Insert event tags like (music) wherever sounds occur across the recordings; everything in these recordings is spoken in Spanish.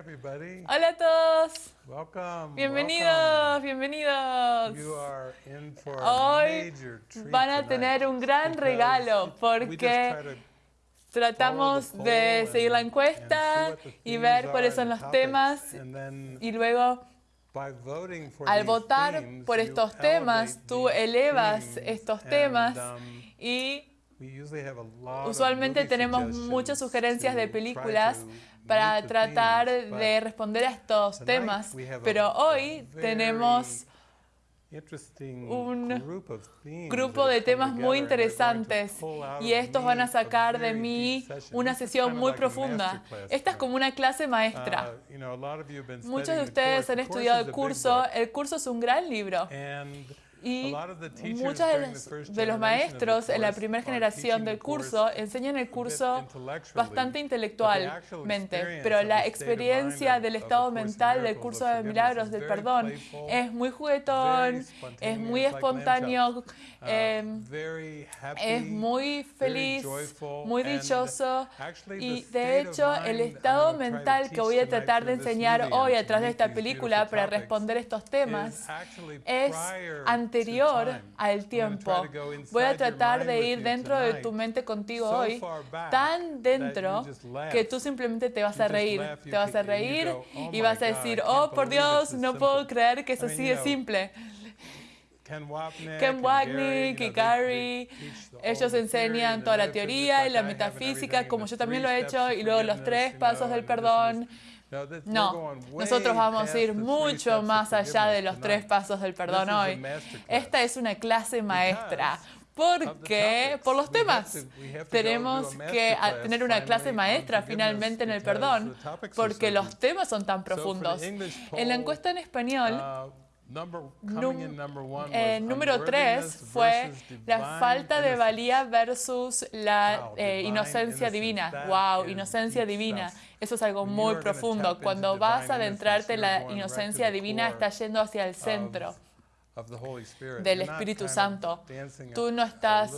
everybody. Hola a todos. Welcome, bienvenidos, welcome. bienvenidos. You are in for a Hoy major treat van a tener un gran regalo porque tratamos de seguir la encuesta y ver cuáles son los temas y luego al votar por estos temas, tú elevas estos temas y usualmente tenemos muchas sugerencias de películas para tratar de responder a estos temas. Pero hoy tenemos un grupo de temas muy interesantes y estos van a sacar de mí una sesión muy profunda. Esta es como una clase maestra. Muchos de ustedes han estudiado el curso. El curso es un gran libro. Y muchos de los maestros en la primera generación del curso enseñan el curso bastante intelectualmente, pero la experiencia del estado mental del curso de milagros del perdón es muy juguetón, em, es muy espontáneo, es muy feliz, muy dichoso. y de hecho el estado mental que voy a tratar de enseñar hoy a través de esta película para responder estos temas es anterior anterior al tiempo. Voy a tratar de ir dentro de tu mente contigo hoy, tan dentro que tú simplemente te vas a reír. Te vas a reír y vas a decir, oh, por Dios, no puedo creer que es así de simple. Ken Wapnick, Ken y Gary, ellos enseñan toda la teoría y la metafísica, como yo también lo he hecho, y luego los tres pasos del perdón. No, nosotros vamos a ir mucho más allá de los tres pasos del perdón hoy. Esta es una clase maestra. porque por los temas. tenemos que tener una clase maestra finalmente en el perdón, porque los temas son tan profundos. En la encuesta en español, eh, número tres fue la falta de valía versus la eh, inocencia divina. Wow, inocencia divina. Eso es algo muy profundo. Cuando vas a adentrarte en la inocencia divina, estás yendo hacia el centro del Espíritu Santo. Tú no estás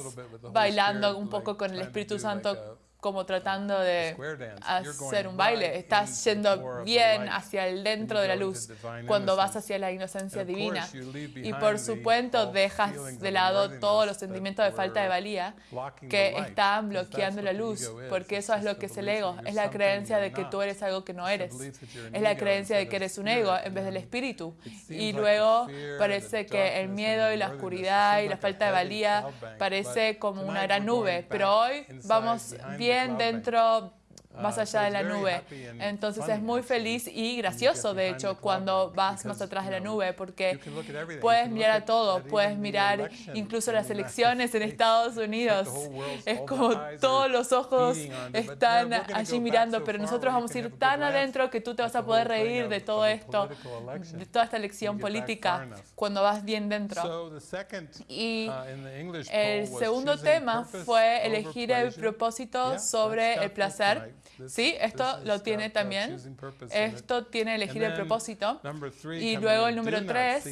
bailando un poco con el Espíritu Santo como tratando de hacer un baile. Estás yendo bien hacia el dentro de la luz cuando vas hacia la inocencia divina. Y por supuesto dejas de lado todos los sentimientos de falta de valía que están bloqueando la luz, porque eso es lo que es el ego. Es la creencia de que tú eres algo que no eres. Es la creencia de que eres un ego en vez del espíritu. Y luego parece que el miedo y la oscuridad y la falta de valía parece como una gran nube. Pero hoy vamos bien también dentro más allá de la nube. Entonces es muy feliz y gracioso, de hecho, cuando vas más atrás de la nube, porque puedes mirar a todo, puedes mirar incluso las elecciones en (laughs) Estados Unidos. Es como todos los ojos están allí mirando, pero nosotros vamos a ir tan adentro que tú te vas a poder reír de todo esto, de toda esta elección política, cuando vas bien dentro. Y el segundo tema fue elegir el propósito sobre el placer ¿Sí? Esto lo tiene también. Esto tiene elegir el propósito. Y luego el número tres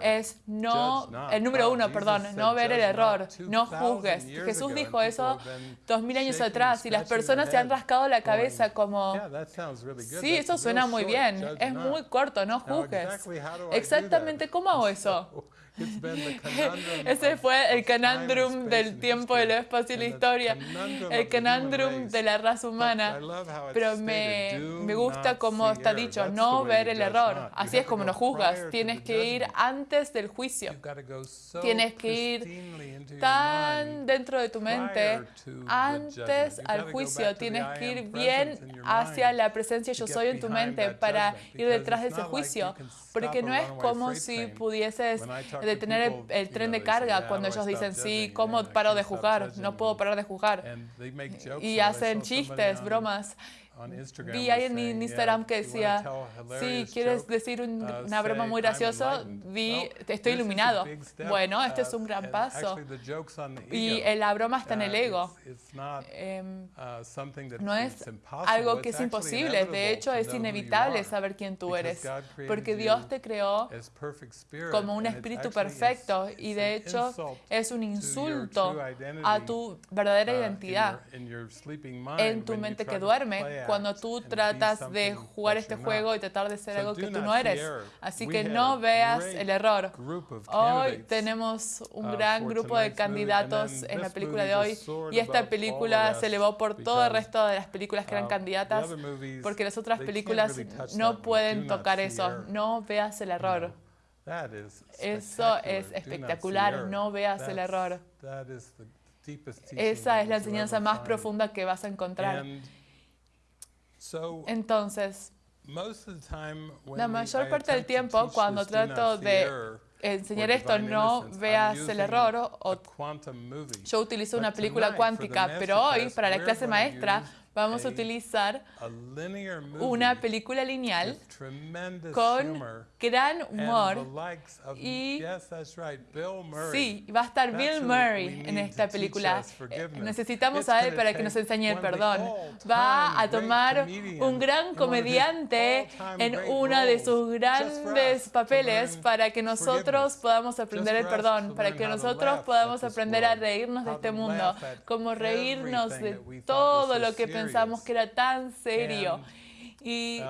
es no, el número uno, perdón, no ver el error, no juzgues. Jesús dijo eso dos mil años atrás y las personas se han rascado la cabeza como, sí, eso suena muy bien, es muy corto, no juzgues. Exactamente, ¿cómo hago eso? (laughs) Ese fue el canandrum del tiempo, del espacio y la historia, el canandrum de la raza humana. Pero me, me gusta cómo está dicho, no ver el error. Así es como nos juzgas. Tienes que ir antes del juicio. Tienes que ir tan dentro de tu mente antes al juicio. Tienes que ir bien hacia la presencia yo soy en tu mente para ir detrás de ese juicio. Porque no es como si pudieses detener el, el tren de carga cuando ellos dicen, sí, ¿cómo paro de jugar? No puedo parar de jugar. Y hacen chistes, bromas. Mm. vi ahí en Instagram que decía, si quieres decir una broma muy graciosa, vi, estoy iluminado. Bueno, este es un gran paso. Y la broma está en el ego. Em, no es algo que es imposible, de hecho es inevitable saber quién tú eres, porque Dios te creó como un espíritu perfecto y de hecho es un insulto a tu verdadera identidad. en tu mente que duerme cuando tú tratas de jugar este juego y tratar de ser algo que tú no eres. Así que no veas el error. Hoy tenemos un gran grupo de candidatos en la película de hoy y esta película se elevó por todo el resto de las películas que eran candidatas porque las otras películas no pueden tocar eso. No veas el error. Eso es espectacular. No veas el error. Esa es la enseñanza más profunda que vas a encontrar. Entonces, la mayor parte del tiempo cuando trato de enseñar esto, no veas el error. O, yo utilizo una película cuántica, pero hoy para la clase maestra vamos a utilizar una película lineal con gran humor y sí, va a estar Bill Murray en esta película. Eh, necesitamos a él para que nos enseñe el perdón. Va a tomar un gran comediante en uno de sus grandes papeles para que nosotros podamos aprender el perdón, para que nosotros podamos aprender a reírnos de este mundo, como reírnos de todo lo que pensamos pensamos que era tan serio. Y,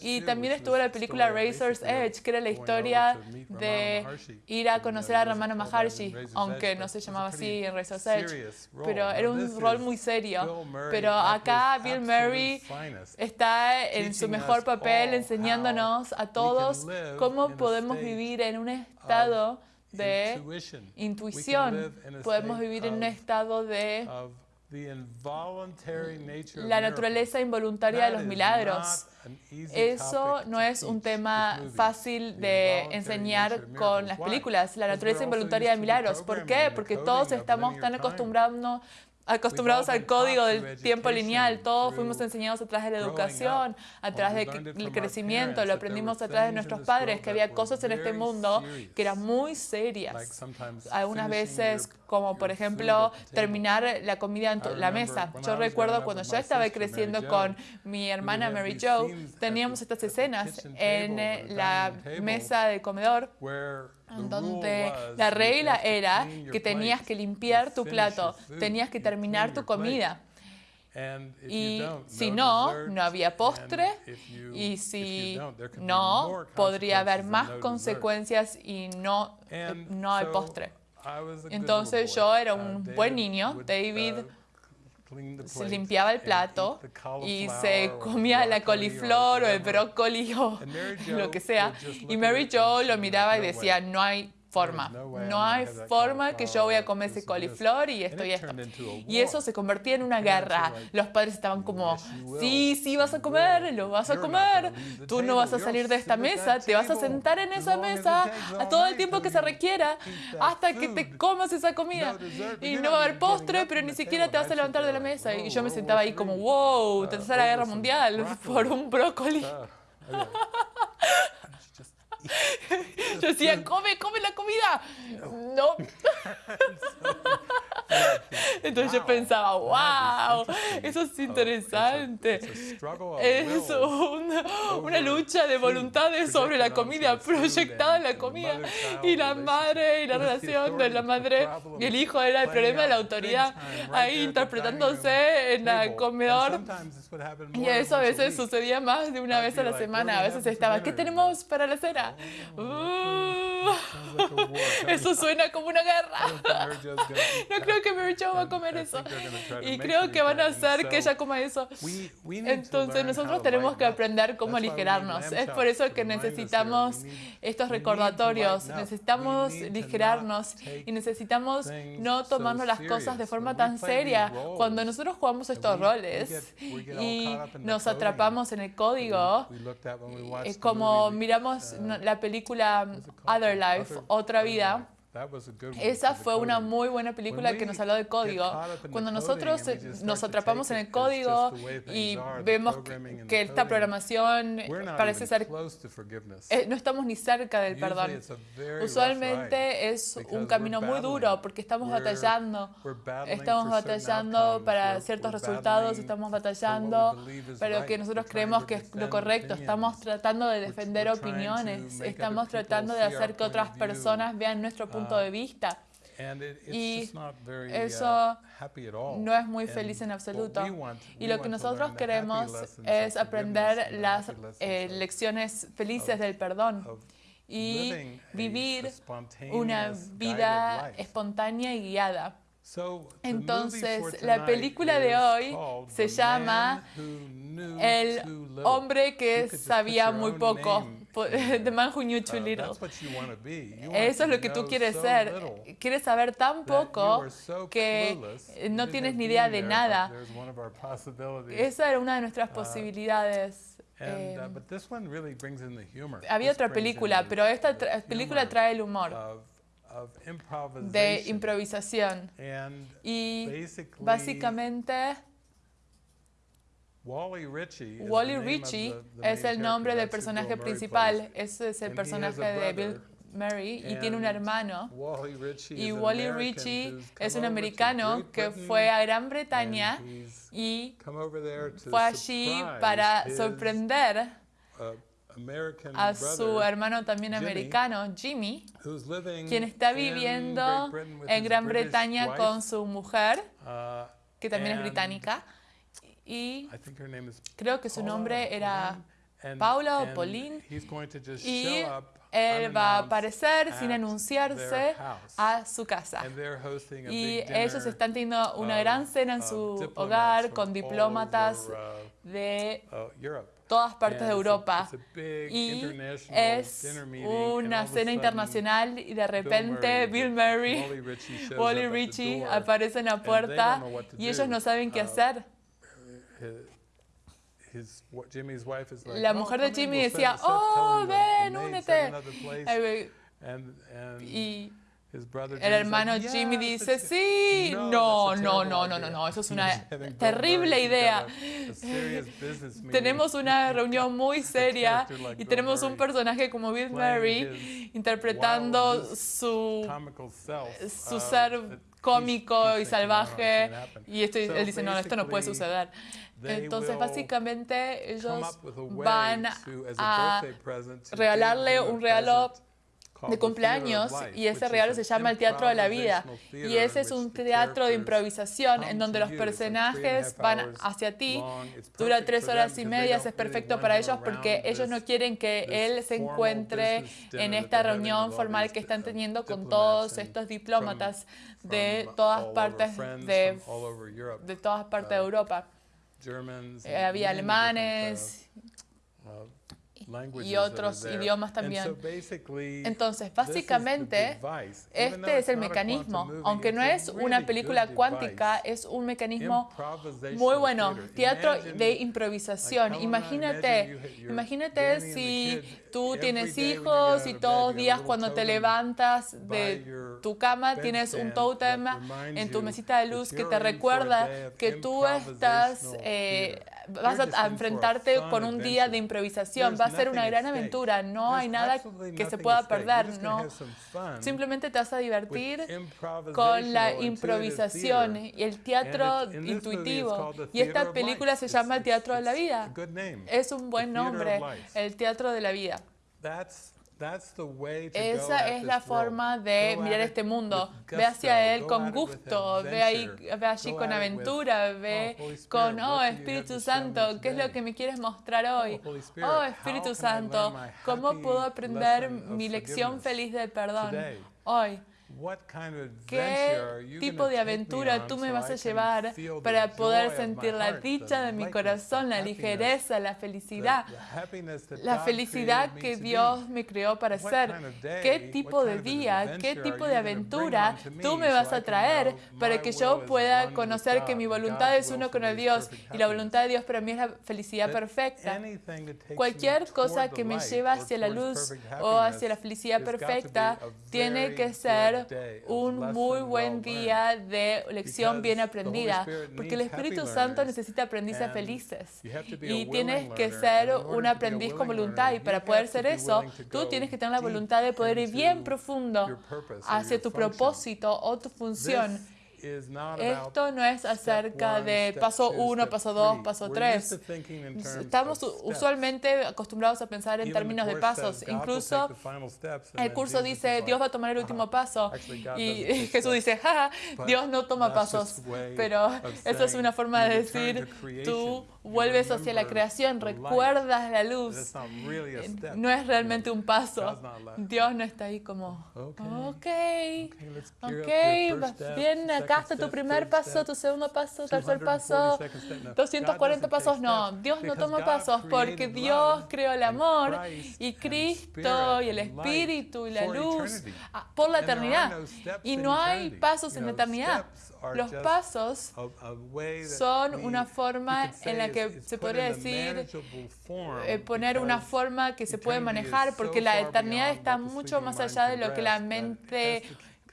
y también estuvo la película Razor's Edge, que era la historia de ir a conocer a Ramana Maharshi, aunque no se llamaba así en Razor's Edge, pero era un rol muy serio. Pero acá Bill Murray está en su mejor papel enseñándonos a todos cómo podemos vivir en un estado de intuición, podemos vivir en un estado de Mm, la naturaleza involuntaria de los milagros. Eso no es un tema fácil de enseñar con las películas, la naturaleza involuntaria de milagros. ¿Por qué? Porque todos estamos tan acostumbrados acostumbrados al código del tiempo lineal, todos fuimos enseñados a través de la educación, a través del crecimiento, lo aprendimos a través de nuestros padres, que había cosas en este mundo que eran muy serias. Algunas veces como por ejemplo terminar la comida en la mesa. Yo recuerdo cuando yo estaba creciendo con mi hermana Mary Jo, teníamos estas escenas en eh, la mesa de comedor donde la regla era que tenías que limpiar tu plato, tenías que terminar tu comida. Y si no, no había postre. y si no, podría haber más consecuencias y no, no hay postre. Entonces yo era un buen niño. David se limpiaba el plato y se comía la coliflor o el brócoli o (laughs) lo que sea. Y Mary Jo lo miraba y decía, no hay forma. No hay forma que yo voy a comer ese coliflor y esto. y esto. Y eso se convertía en una guerra. Los padres estaban como, sí, sí vas a comer, lo vas a comer. Tú no vas a salir de esta mesa, te vas a sentar en esa mesa a todo el tiempo que se requiera hasta que te comas esa comida. Y no va a haber postre, pero ni siquiera te vas a levantar de la mesa. Y yo me sentaba ahí como, wow, tercera guerra mundial (laughs) por un brócoli. (laughs) Yo decía, come, come la comida. No. (laughs) (laughs) (laughs) Entonces yo pensaba, wow, eso es interesante. Es una, una lucha de voluntades sobre la comida, proyectada en la comida. Y la madre y la relación de la madre y el hijo era el problema de la autoridad, ahí interpretándose en el comedor. Y eso a veces sucedía más de una vez a la semana. A veces estaba, ¿qué tenemos para la cena? Uh, eso suena como una guerra. (laughs) No creo que Mary Jo va a comer eso. Y creo que van a hacer que ella coma eso. Entonces nosotros tenemos que aprender cómo aligerarnos. Es por eso que necesitamos estos recordatorios. Necesitamos aligerarnos y necesitamos no tomarnos las cosas de forma tan seria. Cuando nosotros jugamos estos roles y nos atrapamos en el código, Es eh, como miramos la película Other Life, Otra, vida. Esa fue una muy buena película que nos habló de código. Cuando nosotros nos atrapamos en el código y vemos que esta programación parece ser... Eh, no estamos ni cerca del perdón. Usualmente es un camino muy duro porque estamos batallando. Estamos batallando para ciertos resultados, estamos batallando para lo que nosotros creemos que es lo correcto. Estamos tratando de defender opiniones, estamos tratando de hacer que otras personas vean nuestro punto Uh, de vista. And it, it's Y just not very eso uh, happy at all. no es muy feliz en absoluto. Y lo que nosotros queremos es aprender las eh, lecciones felices del perdón y vivir una vida espontánea y guiada. So, the movie Entonces, la película de hoy se llama El hombre que sabía muy poco, The (laughs) Man Who Knew Too Uh, Little. Eso es lo que tú quieres ser. Quieres saber tan poco que eh, no tienes ni idea de nada. Esa era una de nuestras posibilidades. Uh, eh, the humor. había otra película, pero esta tra- película trae el humor de improvisación. Y básicamente, Wally Ritchie, Wally es el nombre del personaje principal. Ese es el personaje de Bill. Murray y tiene un hermano. Wally Ritchie Y Wally Ritchie es un americano que fue a Gran Bretaña y fue allí para sorprender uh, a su hermano también americano, Jimmy, quien está viviendo en Gran Bretaña con su mujer, uh, que también es británica, y creo que su nombre era Paula o Pauline, y él va a aparecer sin anunciarse a su casa. A Y ellos están teniendo una gran cena en su hogar con diplomatas de Europe. todas partes de a- Europa. a Y es una a cena internacional y de repente Bill Murray, Wally Ritchie, shows Wally up at the Ritchie door, aparece en la puerta y ellos no saben qué Uh, hacer. La "Oh, mujer de Jimmy decía, oh, ven, únete. another place." Eh, And- and Y his brother el hermano Jimmy "Yes, dice, sí, No, no, no, no, no, no, idea." no, eso es una terrible idea. (laughs) Tenemos (laughs) una reunión muy seria y tenemos un personaje como Bill Murray interpretando su, su uh, ser cómico y thinking, "No, it salvaje can't happen." y esto, él dice, no, esto no puede suceder. Entonces, básicamente, ellos van a regalarle un regalo de cumpleaños y ese regalo se llama el Teatro de la Vida. Y ese es un teatro de improvisación en donde los personajes van hacia ti. Dura tres horas y don't es perfecto para ellos porque ellos no quieren que él se encuentre en esta reunión formal que están teniendo con todos estos diplomatas de todas partes de, de todas partes de Europa. Eh, había alemanes uh, languages y otros idiomas también. Entonces, básicamente, Este es el mecanismo. Aunque no es una película cuántica, es un mecanismo muy bueno. Teatro de improvisación. Imagínate, imagínate si tú tienes hijos y todos los días cuando te levantas de tu cama tienes un tótem en tu mesita de luz que te recuerda que tú estás, eh. Vas a enfrentarte con un día de improvisación. Va a ser una gran aventura. No hay nada que se pueda perder. No. Simplemente te vas a divertir con la improvisación y el teatro intuitivo. Y esta película se llama El Teatro de la Vida. Es un buen nombre, el Teatro de la Vida. That's, that's the way to go Esa es la forma de mirar este mundo. Ve hacia él con gusto, ve, ahí, ve allí Go con aventura, "Oh, ve Spirit, con, oh Espíritu Santo, ¿qué es lo today?" que me quieres mostrar hoy? Oh, Spirit, Oh Espíritu Santo, ¿cómo puedo aprender mi lección feliz del perdón hoy? ¿Qué tipo de aventura tú me vas a llevar para poder sentir la dicha de mi corazón, la ligereza, la felicidad, la felicidad que? Dios me creó para ser? ¿Qué tipo de día, qué tipo de aventura tú me vas a traer para que yo pueda conocer que mi voluntad es uno con el Dios y la voluntad de Dios para mí es la felicidad perfecta? Cualquier cosa que me lleva hacia la luz o hacia la felicidad perfecta tiene que ser un muy buen día de lección bien aprendida, porque el Espíritu Santo necesita aprendices felices. y tienes que ser un aprendiz con voluntad y para poder ser eso, tú tienes que tener la voluntad de poder ir bien profundo hacia tu propósito o tu función. Esto no es acerca de paso two, 1, step paso 2, three. paso We're 3. used to thinking in terms Estamos usualmente acostumbrados a pensar en términos de pasos. Incluso el curso dice, Dios va a tomar el último "Haha, paso. Y (laughs) Jesús steps." dice, But Dios no toma pasos. Pero (laughs) eso es una forma de decir, tú vuelves hacia la creación, recuerdas la luz. step. No es realmente un paso. Dios no está ahí como, Okay. ok, ok, bien, acá está tu primer paso, tu segundo paso, tercer 240 paso, second step. No, 240 God doesn't pasos, no, Dios no toma pasos porque Dios creó el amor y Cristo y el Espíritu y la luz ah, por la eternidad. Y no hay pasos en la eternidad. Los pasos son una forma en la que se podría decir, eh, poner una forma que se puede manejar porque la eternidad está mucho más allá de lo que la mente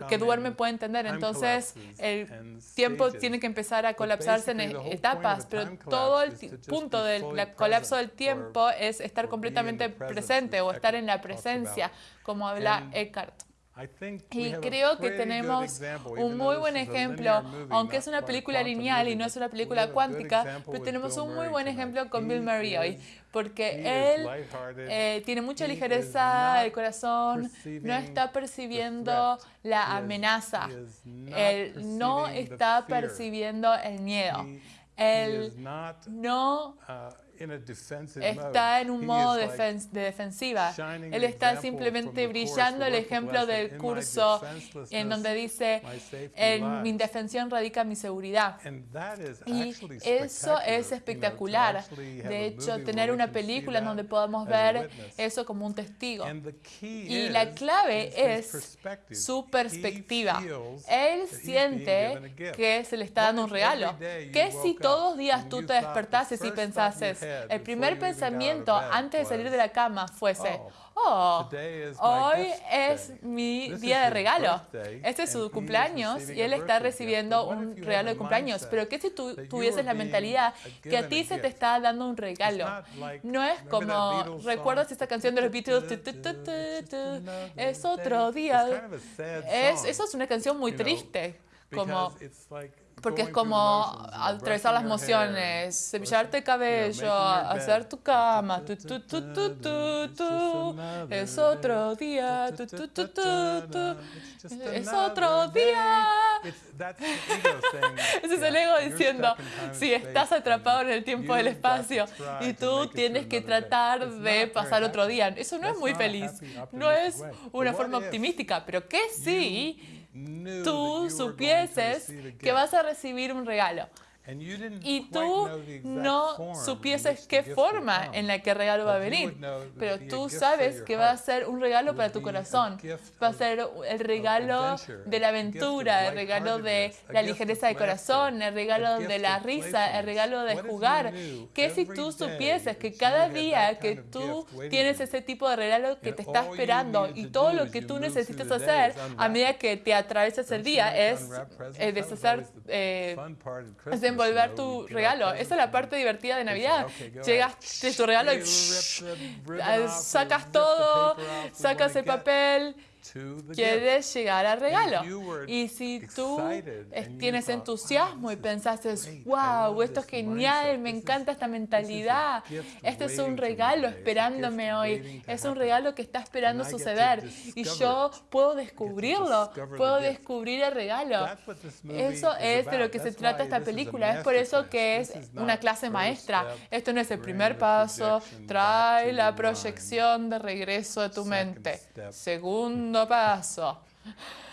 que duerme puede entender. Entonces el tiempo tiene que empezar a colapsarse en etapas, pero todo el punto del la- colapso del tiempo es estar completamente presente o estar en la presencia, como habla Eckhart. I think we Y creo que tenemos un muy buen ejemplo, aunque es una película lineal y no es una película cuántica, pero with tenemos un muy buen ejemplo con Bill Murray hoy, porque él eh, tiene mucha ligereza del corazón, no está percibiendo la amenaza, él no está percibiendo el miedo, él no está en un modo defen- de defensiva. Él está simplemente brillando el ejemplo del curso en donde dice, en mi lies." indefensión radica mi seguridad. Y eso es espectacular. De hecho, tener una película en donde podamos ver eso como un testigo. Y la clave es su perspectiva. Él siente que se le está dando un regalo. ¿Qué si todos los días tú te despertases y pensases, el primer pensamiento antes de salir de la cama fuese, "Oh, oh, hoy es mi día de regalo. Este es su cumpleaños y él está recibiendo un regalo de cumpleaños. Pero ¿qué si tú tuvieses la mentalidad que a ti se te está dando un regalo? No es como? ¿recuerdas esta canción de los Beatles? Es otro día. Es, eso es una canción muy triste. Como, porque es como atravesar las emociones, cepillarte el cabello, hacer tu cama, tu, tu, tu, es otro día, tu, tu, tu, tu, tu, It's just es otro día. Ese es el ego diciendo, si estás atrapado en el tiempo del espacio y tú tienes que tratar de pasar otro día. Eso no es muy feliz, no es una forma optimística, pero que sí tú supieses que vas a recibir un regalo y tú no supieses qué forma en la que el regalo va a venir, pero tú sabes que va a ser un regalo para tu corazón, va a ser el regalo de la aventura, el regalo de la ligereza de corazón, el regalo de la risa, el regalo de jugar. ¿Qué si tú supieses que cada día que tú tienes ese tipo de regalo que te está esperando y to todo do lo que tú necesitas hacer a medida que te atraviesas el día es eh, deshacer, eh, envolver tu regalo. Esa es la parte divertida de Navidad. "Okay, go Llegas ahead." de tu regalo y ah, sacas todo, sacas el papel. Quieres llegar al regalo. Y si tú tienes entusiasmo "Wow, y. I wow, esto es genial, me encanta esta mentalidad, este es un regalo esperándome hoy, es un regalo que está esperando suceder. Y yo puedo descubrirlo, puedo descubrir el regalo. That's what this movie Eso es de lo que se trata esta película, es por eso que es This is una clase first maestra. Esto no es el primer paso, trae la proyección de regreso a tu mente. step. Segundo paso. (laughs)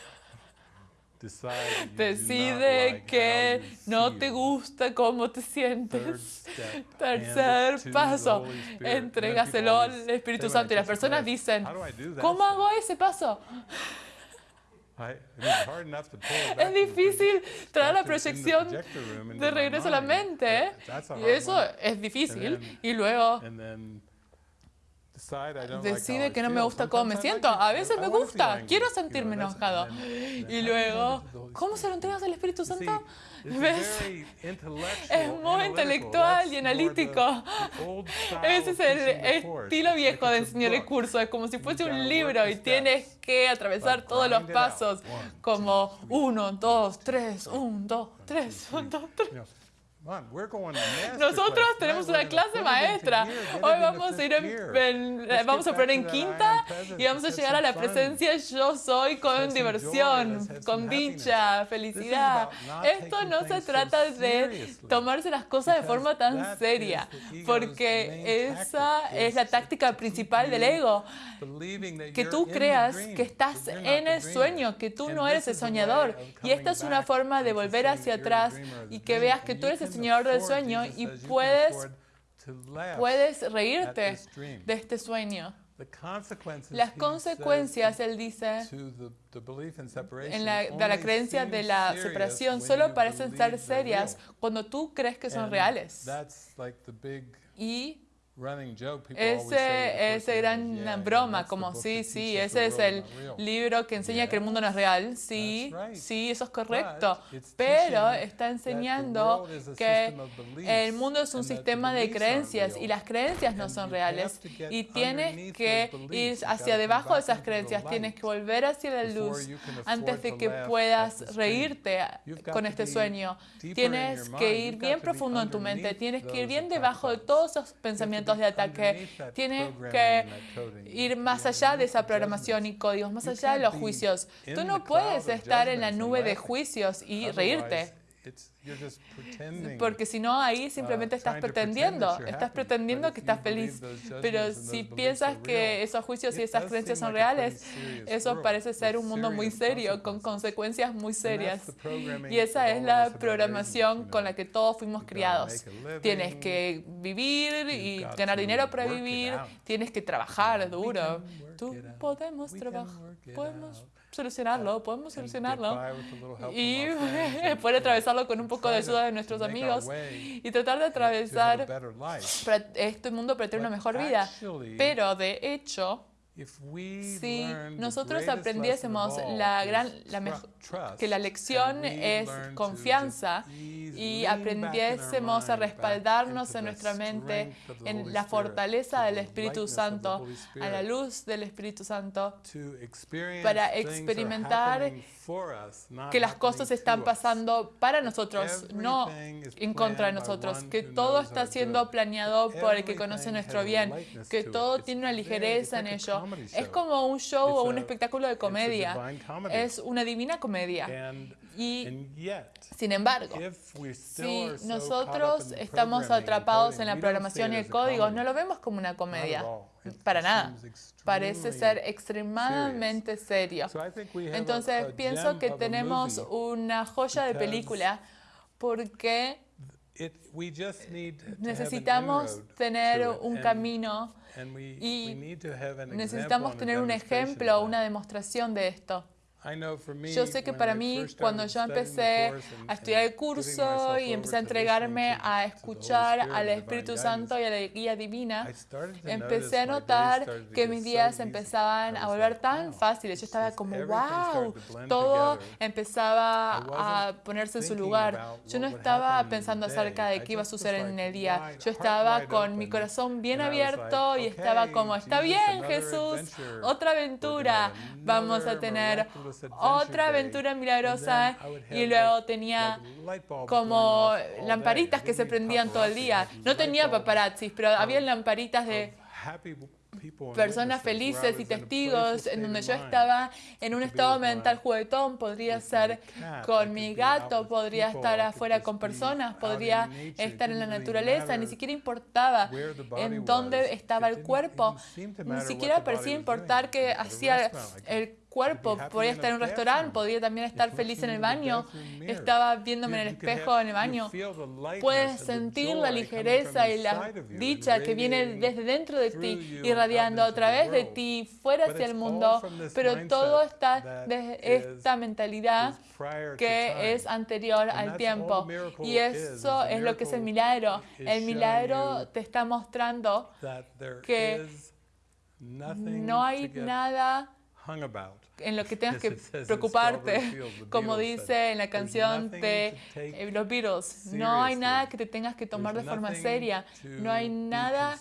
Decide que no te gusta cómo te sientes. (laughs) Tercer hand it to the paso, Holy Spirit. And then entrégaselo people al always Espíritu say when I Santo. Y las teach a personas class, dicen, "How do I do (laughs) decide que no me gusta cómo me siento. A veces me gusta, quiero sentirme enojado. Y luego, ¿cómo se lo entregas al Espíritu Santo? ¿Ves? Es muy intelectual y analítico. Ese es el estilo viejo de enseñar el curso. Es como si fuese un libro y tienes que atravesar todos los pasos como uno, dos, tres, un, dos, tres, un, dos, tres. Nosotros tenemos una clase maestra. Hoy vamos a ir en, en, eh, vamos a poner en quinta y vamos a llegar a la presencia yo soy con diversión, con dicha, felicidad. Esto no se trata de tomarse las cosas de forma tan seria, porque esa es la táctica principal del ego, que tú creas que estás en el sueño, que tú no eres el soñador. Y esta es una forma de volver hacia atrás y que veas que tú eres el Señor del sueño y puedes, puedes reírte de este sueño. Las consecuencias, él dice, en la, de la creencia de la separación solo parecen ser serias cuando tú crees que son reales. Y ese, ese gran broma, como sí, sí, ese es el libro que enseña que el mundo no es real. Sí, sí, eso es correcto. Pero está enseñando que el mundo es un sistema de creencias y las creencias no son reales. Y tienes que ir hacia debajo de esas creencias, tienes que volver hacia la luz antes de que puedas reírte con este sueño. Tienes que ir bien profundo en tu mente, tienes que ir bien debajo de todos esos pensamientos de ataque. tiene que ir más allá de esa programación y códigos, más allá de los juicios. Tú no puedes estar en la nube de juicios y reírte. It's, you're just pretending. Porque si no, ahí simplemente uh, estás pretendiendo, estás pretendiendo que estás feliz. Pero si piensas que esos juicios y esas creencias son reales, eso parece ser un mundo muy serio, con consecuencias muy serias. Y esa es la programación con la que todos fuimos criados. Tienes que vivir y ganar dinero para vivir, tienes que trabajar duro. Tú podemos trabajar, podemos solucionarlo, podemos solucionarlo y (laughs) poder atravesarlo con un poco de ayuda de nuestros amigos y tratar de atravesar este mundo para tener una mejor vida. Pero de hecho, si nosotros aprendiésemos la gran, la mejor, que la lección es confianza y aprendiésemos a respaldarnos en nuestra mente en la fortaleza del Espíritu Santo, a la luz del Espíritu Santo, para experimentar que las cosas están pasando para nosotros, no en contra de nosotros, que todo está siendo planeado por el que conoce nuestro bien, que todo tiene una ligereza en ello. Es como un show o un espectáculo de comedia, es una divina comedia. Y sin embargo, si nosotros estamos atrapados en la programación y el código, no lo vemos como una comedia, para nada. Parece ser extremadamente serio. Entonces pienso que tenemos una joya de película porque necesitamos tener un camino y necesitamos tener un ejemplo, o una demostración de esto. Yo sé que para mí, cuando yo empecé a estudiar el curso y empecé a entregarme a escuchar al Espíritu Santo y a la guía divina, empecé a notar que mis días empezaban a volver tan fáciles. Yo estaba como, wow, todo empezaba a ponerse en su lugar. Yo no estaba pensando acerca de qué iba a suceder en el día. Yo estaba con mi corazón bien abierto y estaba como, está bien, Jesús, otra aventura. Vamos a tener otra aventura milagrosa y luego tenía como lamparitas que se prendían todo el día. No tenía paparazzis, pero había lamparitas de personas felices y testigos en donde yo estaba en un estado mental juguetón, podría ser con mi gato, podría estar afuera con personas, podría estar en la naturaleza, ni siquiera importaba en dónde estaba el cuerpo, ni siquiera parecía importar que hacía el cuerpo. Podía estar en un restaurante, podía también estar feliz en el baño. Estaba viéndome en el espejo en el baño. Puedes sentir la ligereza y la dicha que viene desde dentro de ti, irradiando a través de ti, fuera hacia el mundo. Pero todo está desde esta mentalidad que es anterior al tiempo. Y eso es lo que es el milagro. El milagro te está mostrando que no hay nada en lo que tengas que preocuparte. (laughs) Como dice en la canción de eh, los Beatles, no hay nada que te tengas que tomar de forma seria, no hay nada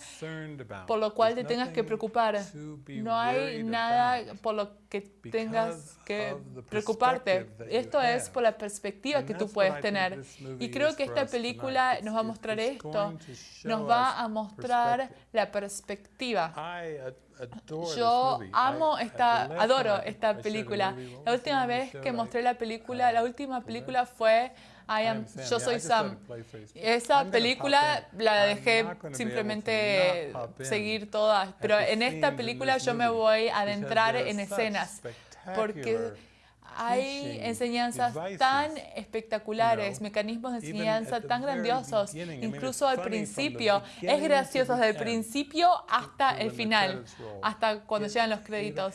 por lo cual te tengas que preocupar, no hay nada por lo tengas que preocuparte. Esto es por la perspectiva que tú puedes tener. Y creo que esta película nos va a mostrar esto. Nos va a mostrar la perspectiva. Yo amo esta, adoro esta película. La última vez que mostré la película, la última película fue I am, yo soy Sam. Esa película la dejé simplemente seguir todas, pero en esta película yo me voy a adentrar en escenas porque hay enseñanzas tan espectaculares, mecanismos de enseñanza tan grandiosos, incluso al principio. Es gracioso desde el principio hasta el final, hasta cuando llegan los créditos.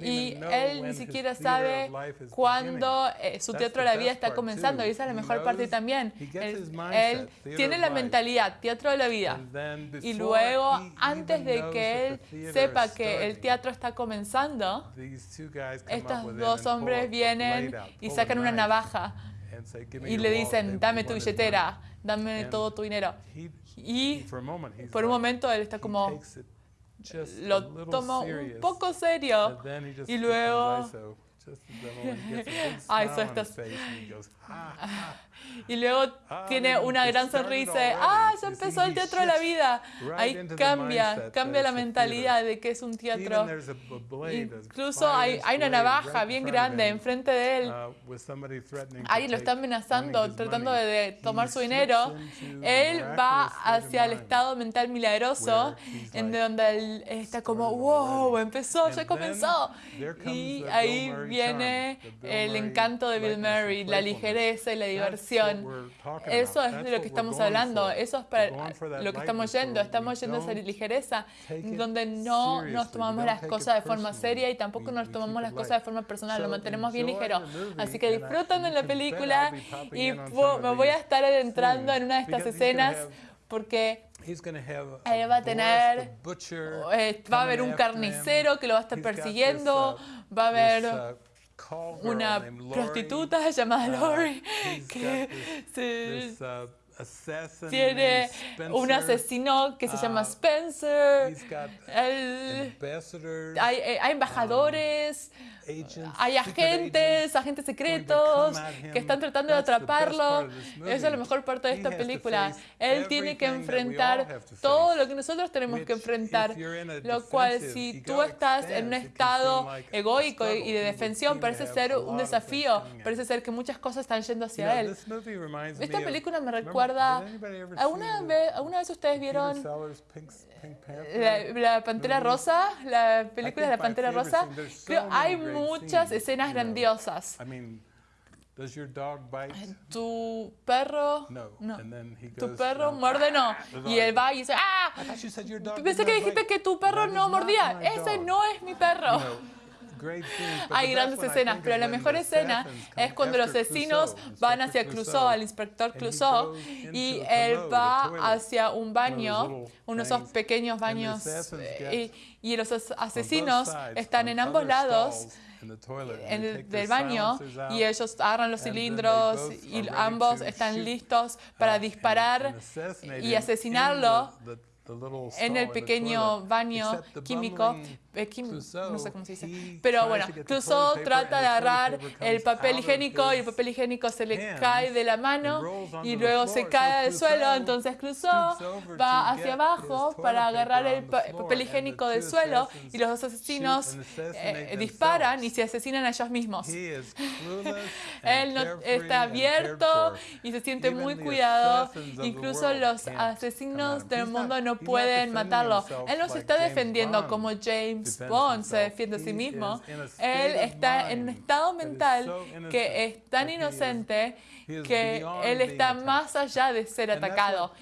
Y él ni siquiera sabe cuándo eh, su teatro de la vida está comenzando, y esa es la mejor parte también. Él, él tiene la mentalidad, teatro de la vida. Y luego, antes de que él sepa que el teatro está comenzando, estos dos hombres vienen y sacan una navaja y le dicen, dame tu billetera, dame todo tu dinero. Y por un momento él está como, lo toma un poco serio y luego (laughs) Ay, so (laughs) y luego tiene una gran sonrisa. Ah, ya empezó el teatro de la vida. Ahí cambia, cambia la mentalidad de que es un teatro. Incluso hay, hay una navaja bien grande enfrente de él. Ahí lo está amenazando, tratando de tomar su dinero. Él va hacia el estado mental milagroso, en donde él está como, wow, empezó, ya comenzó. Y ahí viene el encanto de Bill Murray, la ligereza y la diversión. Eso es de lo que estamos hablando, eso es para lo que estamos yendo, estamos yendo a esa ligereza donde no nos tomamos las cosas de forma seria y tampoco nos tomamos las cosas de forma personal, lo mantenemos bien ligero. Así que disfrutan de la película y me voy a estar adentrando en una de estas escenas porque él va a tener, va a haber un carnicero que lo va a estar persiguiendo, va a haber una prostituta (laughs) llamada Lori que se tiene un asesino que se llama Spencer. El, hay, eh, hay, embajadores, hay agentes, agentes secretos que están tratando de atraparlo. Esa es la mejor parte de esta película. Él tiene que enfrentar todo lo que nosotros tenemos que enfrentar, lo cual si tú estás en un estado egoico y de defensión, parece ser un desafío, parece ser que muchas cosas están yendo hacia él. Esta película me recuerda verdad. ¿Alguna vez, ¿alguna vez ustedes vieron la, la, Pantera Rosa? La película de la Pantera Rosa. Creo hay muchas escenas grandiosas. Does your dog bite? Tu perro. No. no. And then he goes, tu perro no. muerde no. (laughs) Y él va y dice, ¡ah! Pensé que dijiste que tu perro no mordía. Ese no es mi perro. No. Hay grandes escenas, pero la mejor escena es cuando los asesinos van hacia Clouseau, al inspector Clouseau, y él va hacia un baño, unos esos pequeños baños, eh, y, los asesinos están en ambos lados del baño y ellos agarran los cilindros y ambos están listos para disparar y asesinarlo en el pequeño baño químico, Equim, no sé cómo se dice. Pero bueno, Clouseau trata de agarrar el papel higiénico y el papel higiénico se le cae de la mano y luego se cae al suelo. Entonces Clouseau va hacia abajo para agarrar el papel higiénico del suelo y los dos asesinos eh, disparan y se asesinan a ellos mismos. (laughs) Él no, está abierto y se siente muy cuidado. Incluso los asesinos del mundo no pueden matarlo. Él los está defendiendo como James Bond se defiende a sí mismo, él está en un estado mental que es tan inocente que él está más allá de ser atacado.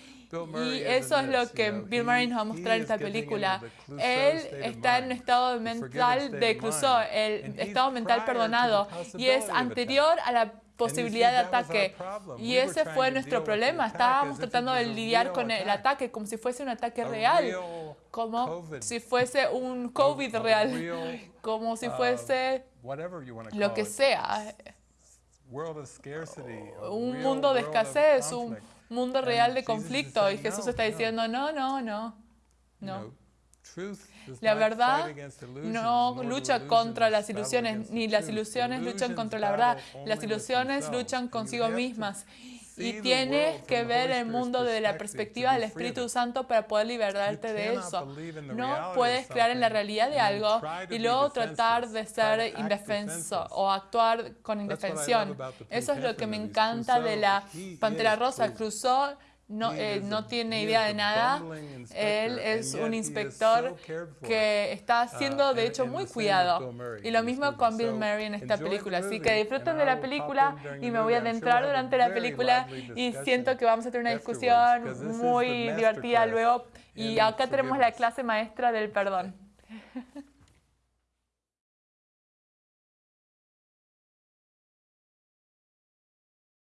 Y eso es lo que Bill Murray nos va a mostrar en esta película. Él está en un estado mental de Clouseau, el estado mental perdonado, y es anterior a la trying fue to nuestro deal with the problema. Estábamos tratando de lidiar con el ataque como si fuese un ataque real, como si fuese un COVID real, como si fuese lo que sea, un mundo de escasez, un mundo real de conflicto. Y Jesús "No, está no." diciendo, no, no, no, no. La verdad no lucha contra las ilusiones, ni las ilusiones luchan contra la verdad. Las ilusiones luchan consigo mismas. Y tienes que ver el mundo desde la perspectiva del Espíritu it. Santo para poder liberarte de eso. No puedes creer en la realidad de algo y luego tratar de ser indefenso o actuar con indefensión. Eso es lo que me encanta de la Pantera Rosa. truth. No, eh, no tiene idea de nada. Él es un inspector que está siendo de Uh, hecho muy cuidado. Y lo mismo con Bill Murray en esta película. Así que disfruten de la película y me voy a adentrar durante la película y siento que vamos a tener una discusión muy divertida luego. Y acá tenemos la clase maestra del perdón. (laughs)